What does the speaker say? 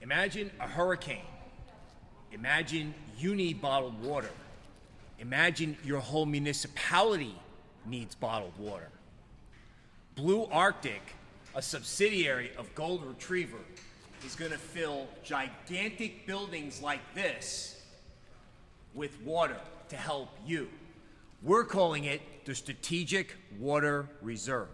Imagine a hurricane. Imagine you need bottled water. Imagine your whole municipality needs bottled water. Blue Arctic, a subsidiary of Gold Retriever, is going to fill gigantic buildings like this with water to help you. We're calling it the Strategic Water Reserve.